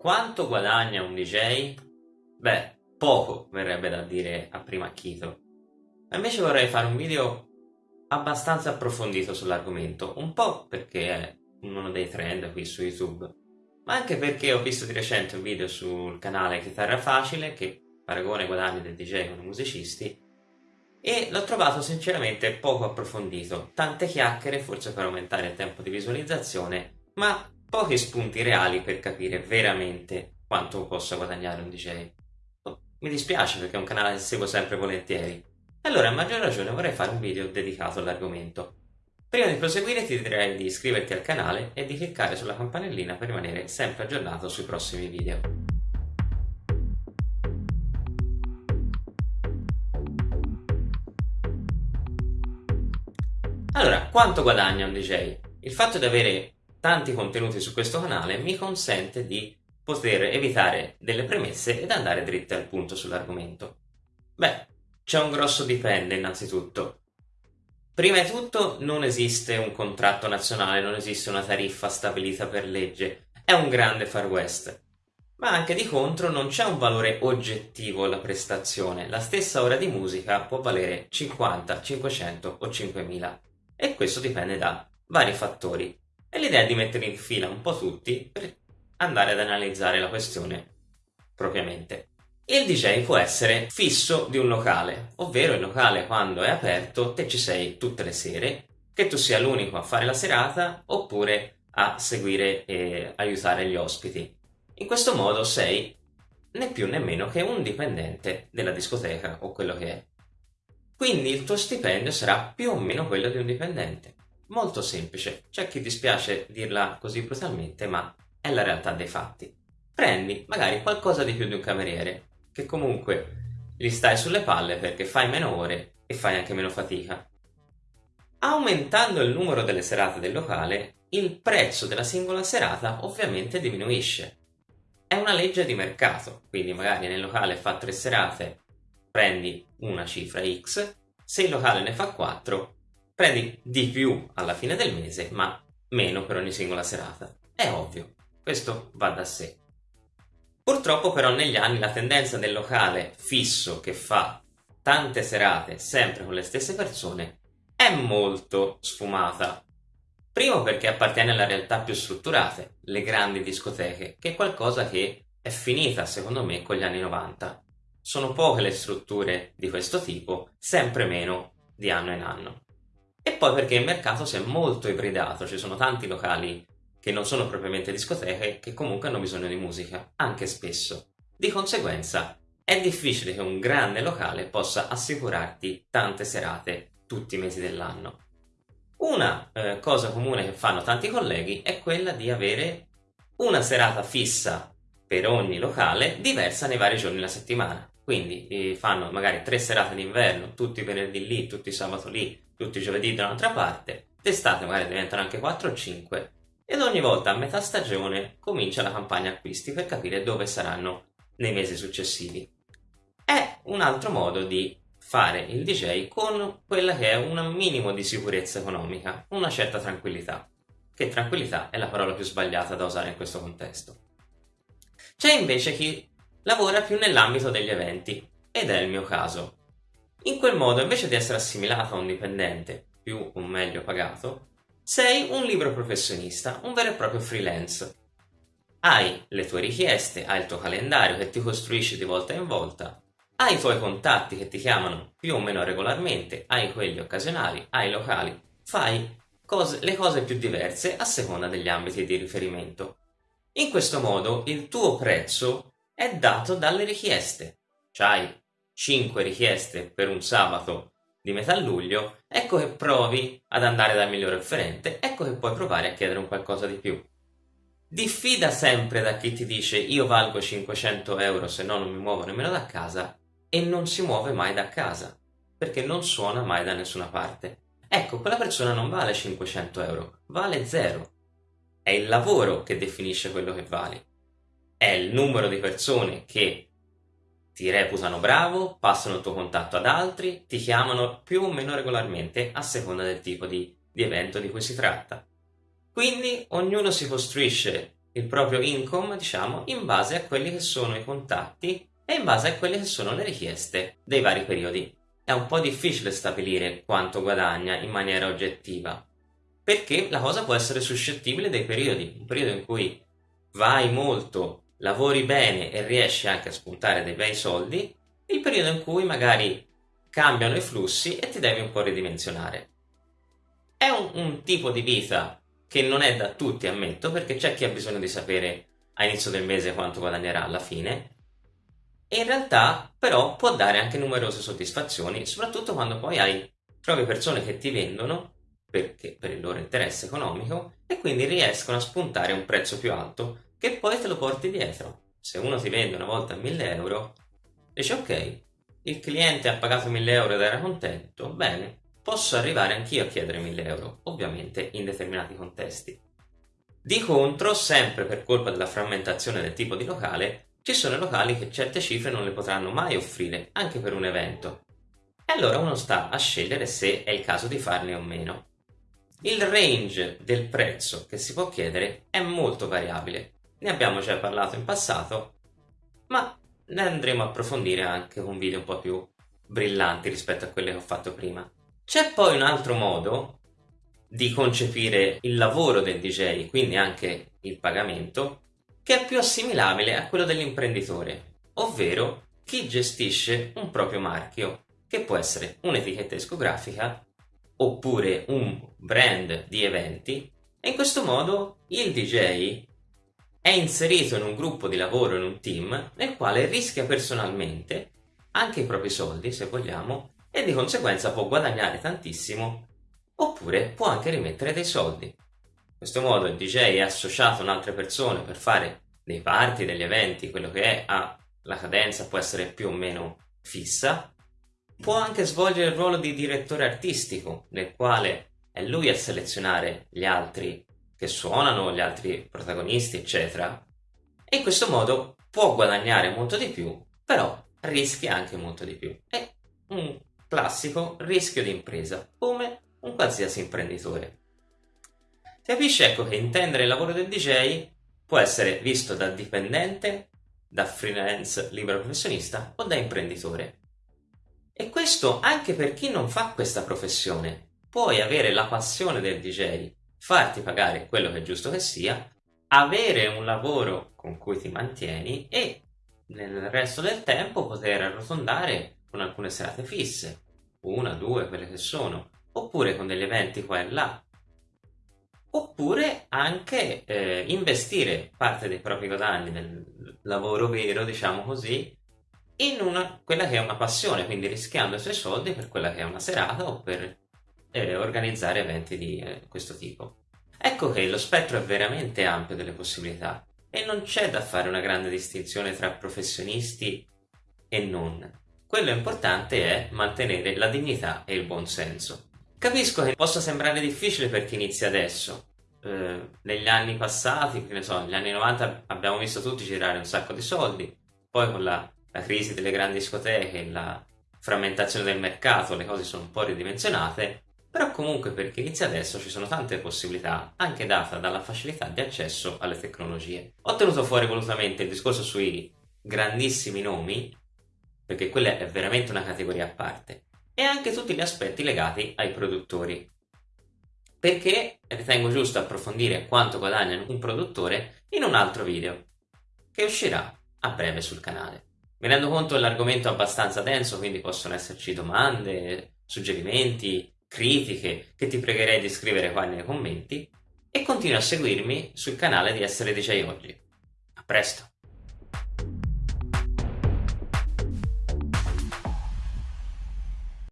Quanto guadagna un DJ? Beh, poco verrebbe da dire a prima acchito. Ma invece vorrei fare un video abbastanza approfondito sull'argomento, un po' perché è uno dei trend qui su YouTube, ma anche perché ho visto di recente un video sul canale Chitarra Facile che paragona i guadagni del DJ con i musicisti e l'ho trovato sinceramente poco approfondito, tante chiacchiere forse per aumentare il tempo di visualizzazione, ma pochi spunti reali per capire veramente quanto possa guadagnare un DJ. Mi dispiace perché è un canale che seguo sempre volentieri, allora a maggior ragione vorrei fare un video dedicato all'argomento. Prima di proseguire ti direi di iscriverti al canale e di cliccare sulla campanellina per rimanere sempre aggiornato sui prossimi video. Allora, quanto guadagna un DJ? Il fatto di avere tanti contenuti su questo canale mi consente di poter evitare delle premesse ed andare dritte al punto sull'argomento. Beh, c'è un grosso dipende innanzitutto. Prima di tutto non esiste un contratto nazionale, non esiste una tariffa stabilita per legge, è un grande far west. Ma anche di contro non c'è un valore oggettivo alla prestazione, la stessa ora di musica può valere 50, 500 o 5000 e questo dipende da vari fattori. E l'idea è di mettere in fila un po' tutti per andare ad analizzare la questione propriamente. Il DJ può essere fisso di un locale, ovvero il locale quando è aperto te ci sei tutte le sere, che tu sia l'unico a fare la serata oppure a seguire e aiutare gli ospiti. In questo modo sei né più né meno che un dipendente della discoteca o quello che è. Quindi il tuo stipendio sarà più o meno quello di un dipendente. Molto semplice, c'è chi dispiace dirla così brutalmente, ma è la realtà dei fatti. Prendi magari qualcosa di più di un cameriere, che comunque gli stai sulle palle perché fai meno ore e fai anche meno fatica. Aumentando il numero delle serate del locale, il prezzo della singola serata ovviamente diminuisce. È una legge di mercato, quindi magari nel locale fa tre serate, prendi una cifra X, se il locale ne fa 4, prendi di più alla fine del mese, ma meno per ogni singola serata. È ovvio, questo va da sé. Purtroppo però negli anni la tendenza del locale fisso che fa tante serate sempre con le stesse persone è molto sfumata. Primo perché appartiene alle realtà più strutturate, le grandi discoteche, che è qualcosa che è finita secondo me con gli anni 90. Sono poche le strutture di questo tipo, sempre meno di anno in anno. E poi perché il mercato si è molto ibridato, ci sono tanti locali che non sono propriamente discoteche, che comunque hanno bisogno di musica, anche spesso. Di conseguenza, è difficile che un grande locale possa assicurarti tante serate tutti i mesi dell'anno. Una eh, cosa comune che fanno tanti colleghi è quella di avere una serata fissa per ogni locale diversa nei vari giorni della settimana. Quindi eh, fanno magari tre serate d'inverno, tutti i venerdì lì, tutti i sabato lì, tutti i giovedì da un'altra parte, d'estate magari diventano anche 4 o 5 ed ogni volta a metà stagione comincia la campagna acquisti per capire dove saranno nei mesi successivi. È un altro modo di fare il DJ con quella che è un minimo di sicurezza economica, una certa tranquillità, che tranquillità è la parola più sbagliata da usare in questo contesto. C'è invece chi lavora più nell'ambito degli eventi, ed è il mio caso. In quel modo, invece di essere assimilato a un dipendente, più o meglio pagato, sei un libro professionista, un vero e proprio freelance. Hai le tue richieste, hai il tuo calendario che ti costruisci di volta in volta, hai i tuoi contatti che ti chiamano più o meno regolarmente, hai quelli occasionali, hai i locali, fai cose, le cose più diverse a seconda degli ambiti di riferimento. In questo modo il tuo prezzo è dato dalle richieste. C'hai 5 richieste per un sabato di metà luglio, ecco che provi ad andare dal migliore offerente, ecco che puoi provare a chiedere un qualcosa di più. Diffida sempre da chi ti dice io valgo 500 euro se no non mi muovo nemmeno da casa e non si muove mai da casa, perché non suona mai da nessuna parte. Ecco, quella persona non vale 500 euro, vale zero. È il lavoro che definisce quello che vale. È il numero di persone che ti reputano bravo, passano il tuo contatto ad altri, ti chiamano più o meno regolarmente a seconda del tipo di, di evento di cui si tratta. Quindi ognuno si costruisce il proprio income, diciamo, in base a quelli che sono i contatti e in base a quelle che sono le richieste dei vari periodi. È un po' difficile stabilire quanto guadagna in maniera oggettiva, perché la cosa può essere suscettibile dei periodi, un periodo in cui vai molto, lavori bene e riesci anche a spuntare dei bei soldi, il periodo in cui magari cambiano i flussi e ti devi un po' ridimensionare. È un, un tipo di vita che non è da tutti, ammetto, perché c'è chi ha bisogno di sapere a inizio del mese quanto guadagnerà alla fine, e in realtà però può dare anche numerose soddisfazioni, soprattutto quando poi hai trovi persone che ti vendono perché, per il loro interesse economico e quindi riescono a spuntare un prezzo più alto che poi te lo porti dietro. Se uno ti vende una volta a 1000 euro, dici ok, il cliente ha pagato 1000 euro ed era contento, bene, posso arrivare anch'io a chiedere 1000 euro, ovviamente in determinati contesti. Di contro, sempre per colpa della frammentazione del tipo di locale, ci sono locali che certe cifre non le potranno mai offrire, anche per un evento. E allora uno sta a scegliere se è il caso di farne o meno. Il range del prezzo che si può chiedere è molto variabile. Ne abbiamo già parlato in passato, ma ne andremo a approfondire anche con video un po' più brillanti rispetto a quelli che ho fatto prima. C'è poi un altro modo di concepire il lavoro del DJ, quindi anche il pagamento, che è più assimilabile a quello dell'imprenditore, ovvero chi gestisce un proprio marchio, che può essere un'etichetta discografica oppure un brand di eventi, e in questo modo il DJ è inserito in un gruppo di lavoro, in un team, nel quale rischia personalmente anche i propri soldi, se vogliamo, e di conseguenza può guadagnare tantissimo, oppure può anche rimettere dei soldi. Questo modo il DJ è associato a altre persone per fare dei party, degli eventi, quello che è, ha la cadenza può essere più o meno fissa, può anche svolgere il ruolo di direttore artistico, nel quale è lui a selezionare gli altri che suonano, gli altri protagonisti, eccetera. E in questo modo può guadagnare molto di più, però rischia anche molto di più. È un classico rischio di impresa, come un qualsiasi imprenditore. Capisci ecco che intendere il lavoro del DJ può essere visto da dipendente, da freelance libero professionista o da imprenditore. E questo anche per chi non fa questa professione. Puoi avere la passione del DJ, farti pagare quello che è giusto che sia, avere un lavoro con cui ti mantieni e nel resto del tempo poter arrotondare con alcune serate fisse, una, due, quelle che sono, oppure con degli eventi qua e là, oppure anche eh, investire parte dei propri guadagni del lavoro vero, diciamo così, in una, quella che è una passione, quindi rischiando i suoi soldi per quella che è una serata o per eh, organizzare eventi di eh, questo tipo. Ecco che lo spettro è veramente ampio delle possibilità e non c'è da fare una grande distinzione tra professionisti e non. Quello importante è mantenere la dignità e il buon senso. Capisco che possa sembrare difficile per chi inizia adesso. Eh, negli anni passati, che ne so, negli anni 90 abbiamo visto tutti girare un sacco di soldi, poi con la, la crisi delle grandi discoteche, la frammentazione del mercato, le cose sono un po' ridimensionate, però comunque per chi inizia adesso ci sono tante possibilità, anche data dalla facilità di accesso alle tecnologie. Ho tenuto fuori volutamente il discorso sui grandissimi nomi, perché quella è veramente una categoria a parte e anche tutti gli aspetti legati ai produttori. Perché ritengo giusto approfondire quanto guadagna un produttore in un altro video, che uscirà a breve sul canale. Mi rendo conto che l'argomento è abbastanza denso, quindi possono esserci domande, suggerimenti, critiche, che ti pregherei di scrivere qua nei commenti, e continua a seguirmi sul canale di Essere DJ Oggi. A presto!